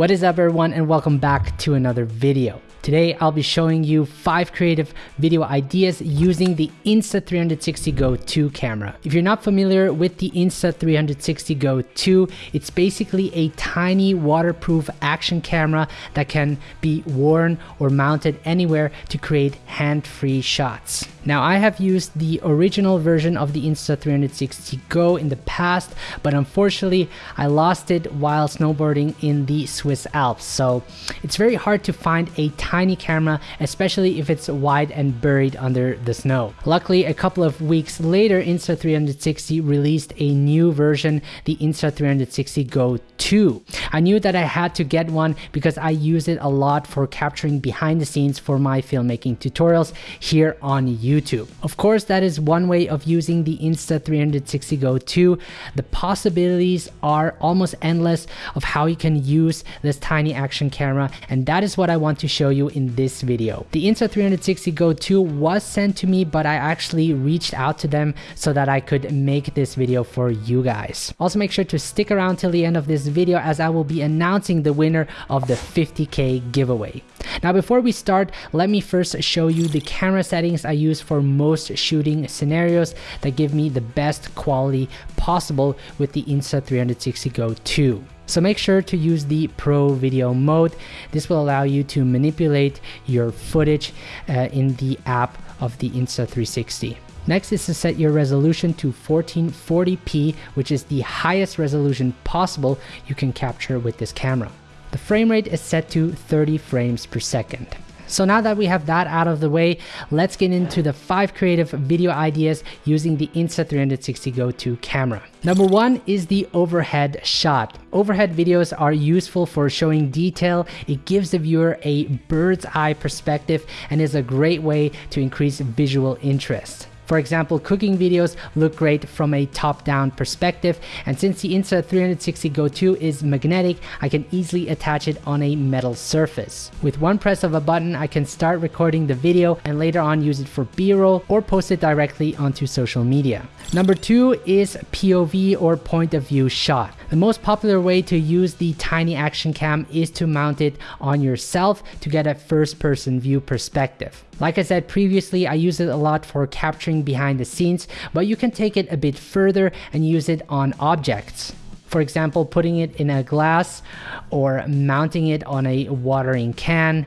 What is up everyone and welcome back to another video. Today I'll be showing you 5 creative video ideas using the Insta360 Go 2 camera. If you're not familiar with the Insta360 Go 2, it's basically a tiny waterproof action camera that can be worn or mounted anywhere to create hand-free shots. Now I have used the original version of the Insta360 Go in the past, but unfortunately I lost it while snowboarding in the Swiss Alps. So it's very hard to find a tiny camera, especially if it's wide and buried under the snow. Luckily, a couple of weeks later, Insta360 released a new version, the Insta360 Go 2. I knew that I had to get one because I use it a lot for capturing behind the scenes for my filmmaking tutorials here on YouTube. Of course, that is one way of using the Insta360 Go 2. The possibilities are almost endless of how you can use this tiny action camera and that is what I want to show you in this video. The Insta360 Go 2 was sent to me but I actually reached out to them so that I could make this video for you guys. Also make sure to stick around till the end of this video as I will be announcing the winner of the 50k giveaway. Now before we start, let me first show you the camera settings I use for most shooting scenarios that give me the best quality possible with the Insta360 Go 2. So make sure to use the Pro Video mode. This will allow you to manipulate your footage uh, in the app of the Insta360. Next is to set your resolution to 1440p, which is the highest resolution possible you can capture with this camera. The frame rate is set to 30 frames per second. So now that we have that out of the way, let's get into the five creative video ideas using the Insta360 Go 2 camera. Number one is the overhead shot. Overhead videos are useful for showing detail. It gives the viewer a bird's eye perspective and is a great way to increase visual interest. For example, cooking videos look great from a top-down perspective, and since the Insta360 Go 2 is magnetic, I can easily attach it on a metal surface. With one press of a button, I can start recording the video and later on use it for b-roll or post it directly onto social media. Number two is POV or point of view shot. The most popular way to use the tiny action cam is to mount it on yourself to get a first person view perspective. Like I said previously, I use it a lot for capturing behind the scenes, but you can take it a bit further and use it on objects. For example, putting it in a glass or mounting it on a watering can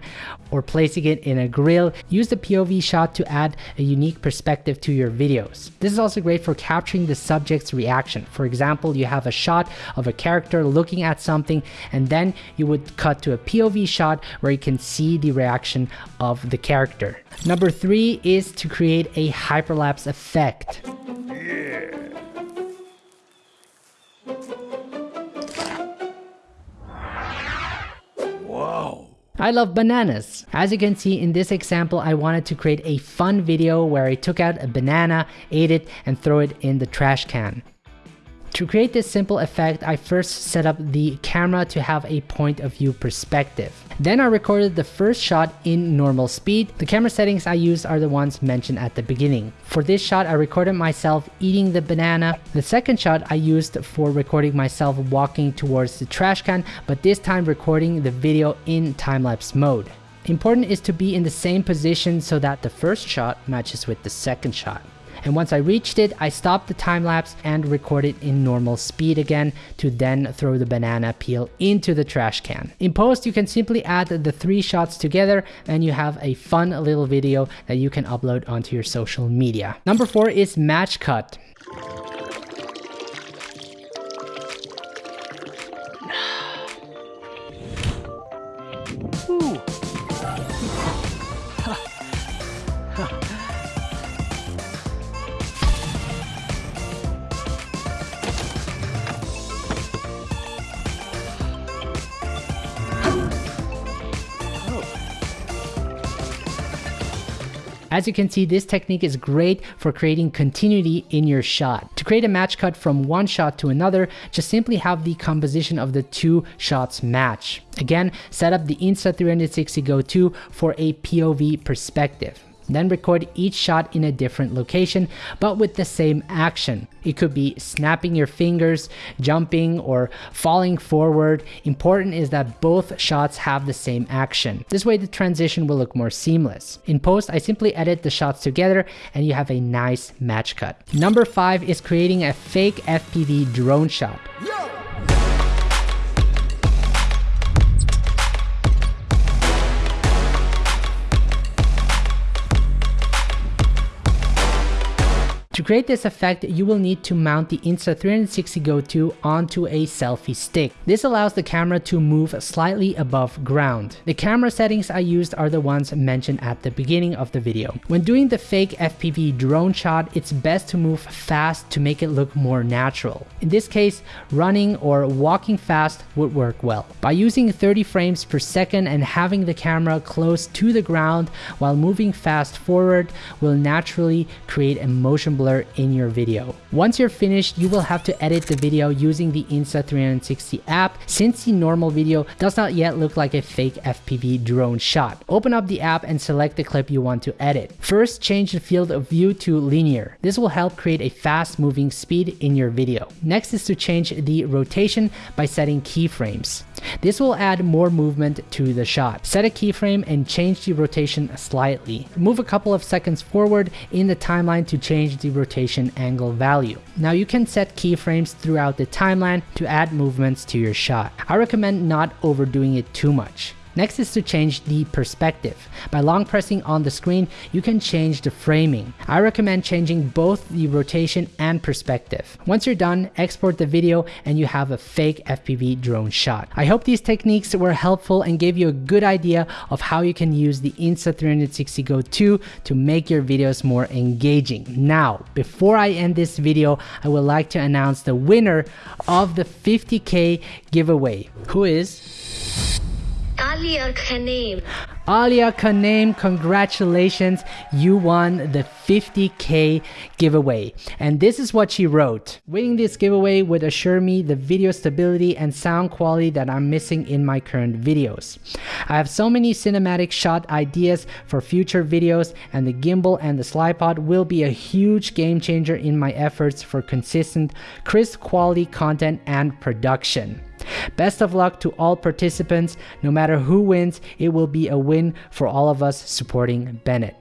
or placing it in a grill. Use the POV shot to add a unique perspective to your videos. This is also great for capturing the subject's reaction. For example, you have a shot of a character looking at something and then you would cut to a POV shot where you can see the reaction of the character. Number three is to create a hyperlapse effect. I love bananas. As you can see in this example, I wanted to create a fun video where I took out a banana, ate it, and throw it in the trash can. To create this simple effect, I first set up the camera to have a point of view perspective. Then I recorded the first shot in normal speed. The camera settings I used are the ones mentioned at the beginning. For this shot, I recorded myself eating the banana. The second shot I used for recording myself walking towards the trash can, but this time recording the video in time-lapse mode. Important is to be in the same position so that the first shot matches with the second shot. And once I reached it, I stopped the time lapse and recorded in normal speed again to then throw the banana peel into the trash can. In post, you can simply add the three shots together and you have a fun little video that you can upload onto your social media. Number four is match cut. As you can see, this technique is great for creating continuity in your shot. To create a match cut from one shot to another, just simply have the composition of the two shots match. Again, set up the Insta360 Go 2 for a POV perspective. Then record each shot in a different location, but with the same action. It could be snapping your fingers, jumping, or falling forward. Important is that both shots have the same action. This way the transition will look more seamless. In post, I simply edit the shots together and you have a nice match cut. Number five is creating a fake FPV drone shot. Yo! Create this effect, you will need to mount the Insta360 Go 2 onto a selfie stick. This allows the camera to move slightly above ground. The camera settings I used are the ones mentioned at the beginning of the video. When doing the fake FPV drone shot, it's best to move fast to make it look more natural. In this case, running or walking fast would work well. By using 30 frames per second and having the camera close to the ground while moving fast forward will naturally create a motion blur in your video. Once you're finished, you will have to edit the video using the Insta360 app since the normal video does not yet look like a fake FPV drone shot. Open up the app and select the clip you want to edit. First, change the field of view to linear. This will help create a fast moving speed in your video. Next is to change the rotation by setting keyframes. This will add more movement to the shot. Set a keyframe and change the rotation slightly. Move a couple of seconds forward in the timeline to change the rotation angle value. Now you can set keyframes throughout the timeline to add movements to your shot. I recommend not overdoing it too much. Next is to change the perspective. By long pressing on the screen, you can change the framing. I recommend changing both the rotation and perspective. Once you're done, export the video and you have a fake FPV drone shot. I hope these techniques were helpful and gave you a good idea of how you can use the Insta360 Go 2 to make your videos more engaging. Now, before I end this video, I would like to announce the winner of the 50k giveaway, who is Alia Kanem. Alia Kanem, congratulations. You won the 50k giveaway. And this is what she wrote. Winning this giveaway would assure me the video stability and sound quality that I'm missing in my current videos. I have so many cinematic shot ideas for future videos and the gimbal and the Slypod will be a huge game changer in my efforts for consistent, crisp quality content and production. Best of luck to all participants. No matter who wins, it will be a win for all of us supporting Bennett.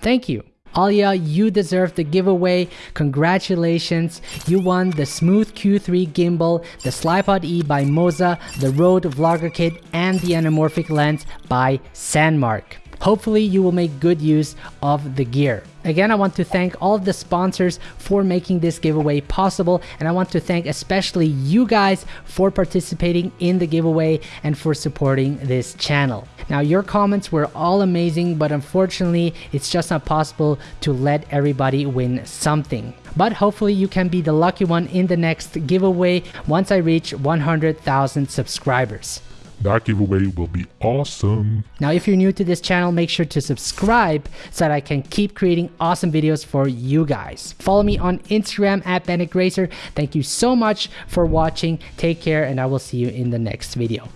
Thank you. Alia, you deserve the giveaway. Congratulations. You won the Smooth Q3 gimbal, the Slypod E by Moza, the Rode Vlogger Kit, and the anamorphic lens by Sandmarc. Hopefully you will make good use of the gear. Again, I want to thank all of the sponsors for making this giveaway possible. And I want to thank especially you guys for participating in the giveaway and for supporting this channel. Now, your comments were all amazing, but unfortunately, it's just not possible to let everybody win something. But hopefully you can be the lucky one in the next giveaway once I reach 100,000 subscribers. That giveaway will be awesome. Now, if you're new to this channel, make sure to subscribe so that I can keep creating awesome videos for you guys. Follow me on Instagram at Bennett. Thank you so much for watching. Take care, and I will see you in the next video.